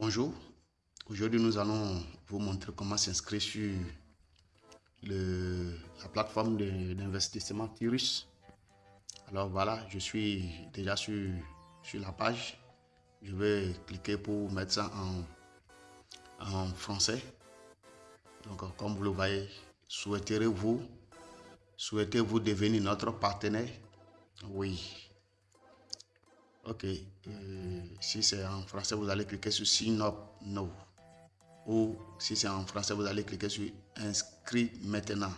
Bonjour, aujourd'hui nous allons vous montrer comment s'inscrire sur la plateforme d'investissement Tirus. Alors voilà, je suis déjà sur, la page. Je vais cliquer pour mettre ça en, en français. Donc comme vous le voyez, souhaiterez-vous souhaitez-vous devenir notre partenaire? Oui, Ok. Euh, si c'est en français, vous allez cliquer sur Sign up No. Ou si c'est en français, vous allez cliquer sur Inscrit maintenant.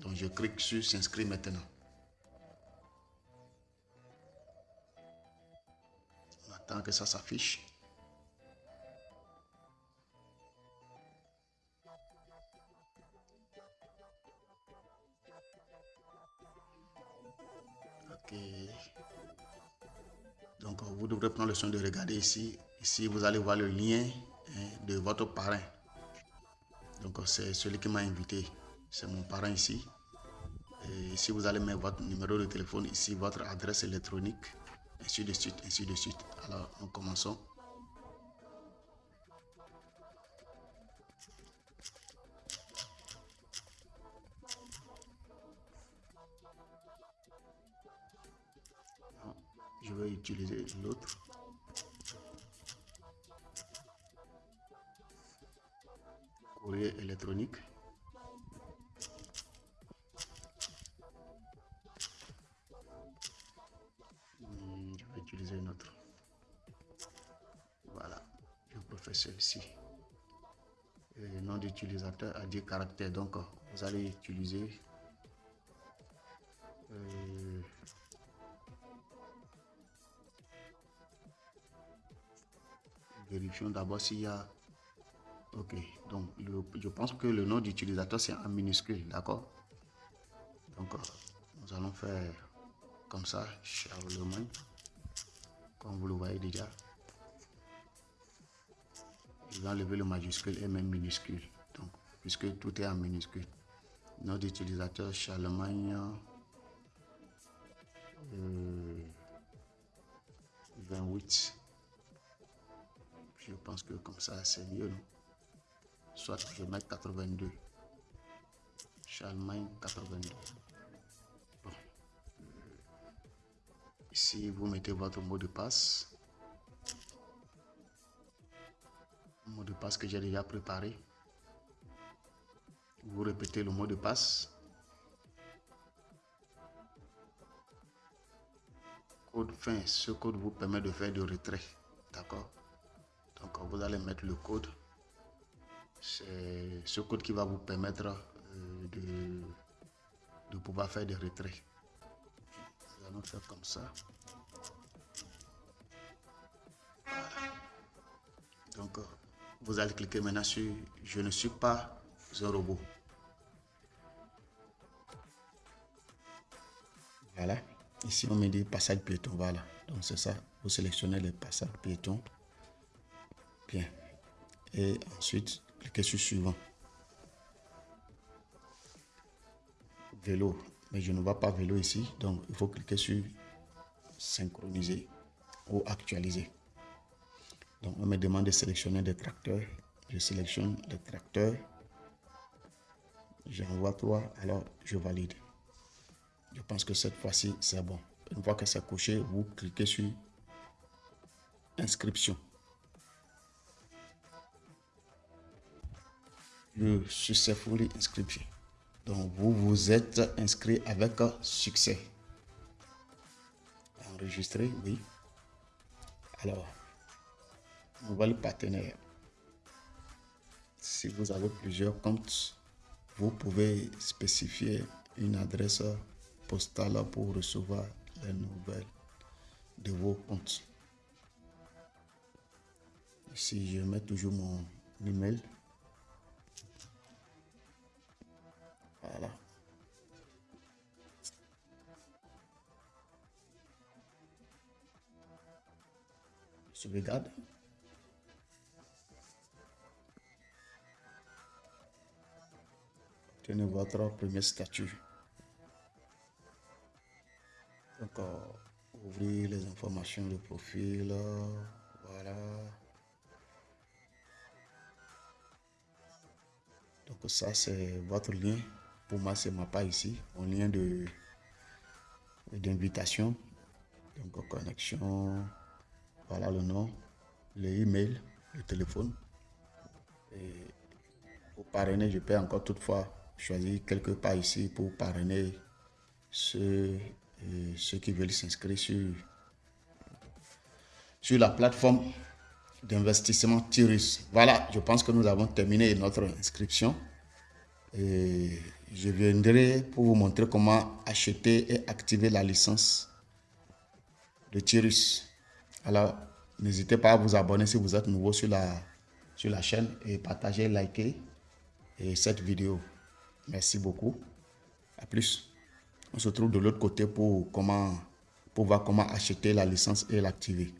Donc je clique sur S'inscrire maintenant. On attend que ça s'affiche. Ok. Donc, vous devrez prendre le soin de regarder ici. Ici, vous allez voir le lien hein, de votre parrain. Donc, c'est celui qui m'a invité. C'est mon parrain ici. Ici, vous allez mettre votre numéro de téléphone, ici, votre adresse électronique, ainsi de suite, ainsi de suite. Alors, nous commençons. Je vais utiliser l'autre courrier électronique. Hmm, je vais utiliser une autre. Voilà je peux faire celui-ci le nom d'utilisateur a 10 caractères donc vous allez utiliser euh, Vérifions d'abord s'il y a... Ok, donc je pense que le nom d'utilisateur c'est en minuscule, d'accord? Donc euh, nous allons faire comme ça, Charlemagne, comme vous le voyez déjà. Je vais enlever le majuscule et même minuscule, donc puisque tout est en minuscule. Nom d'utilisateur Charlemagne euh, 28 je pense que comme ça, c'est mieux, non? Soit je mets 82. Charlemagne 82. Bon. Ici, vous mettez votre mot de passe. mot de passe que j'ai déjà préparé. Vous répétez le mot de passe. Code fin, ce code vous permet de faire de retrait. D'accord? Vous allez mettre le code. C'est ce code qui va vous permettre euh, de, pouvoir faire des retraits. Nous allons faire comme ça. Donc vous allez cliquer maintenant sur je ne suis pas un robot. Voilà. Ici, on me dit passage piéton. Voilà. Donc, c'est ça. Vous sélectionnez le passage piéton. Et ensuite, cliquez sur suivant. Vélo. Mais je ne vois pas vélo ici. Donc, il faut cliquer sur synchroniser ou actualiser. Donc, on me demande de sélectionner des tracteurs. Je sélectionne les tracteurs. J'envoie trois. Alors, je valide. Je pense que cette fois-ci, c'est bon. Une fois que c'est coché, vous cliquez sur inscription. Le successfully inscription. Donc, vous vous êtes inscrit avec succès. Enregistré, oui. Alors, nouvel partenaire. Si vous avez plusieurs comptes, vous pouvez spécifier une adresse postale pour recevoir les nouvelles de vos comptes. Ici, je mets toujours mon email. sauvegarde. Tenez votre première statue. Donc, euh, ouvrir les informations de profil. Euh, voilà. Donc, ça, c'est votre lien. Pour moi, c'est ma part ici. Un lien de d'invitation. Donc, connexion. Voilà le nom, le email, le téléphone. Et pour parrainer, je peux encore toutefois choisir quelque part ici pour parrainer ceux, ceux qui veulent s'inscrire sur, sur la plateforme d'investissement Tyrus. Voilà, je pense que nous avons terminé notre inscription. Et je viendrai pour vous montrer comment acheter et activer la licence de Tyrus. Alors, n'hésitez pas à vous abonner si vous êtes nouveau sur la, sur la chaîne et partager, liker et cette vidéo. Merci beaucoup. À plus. On se trouve de l'autre côté pour, comment, pour voir comment acheter la licence et l'activer.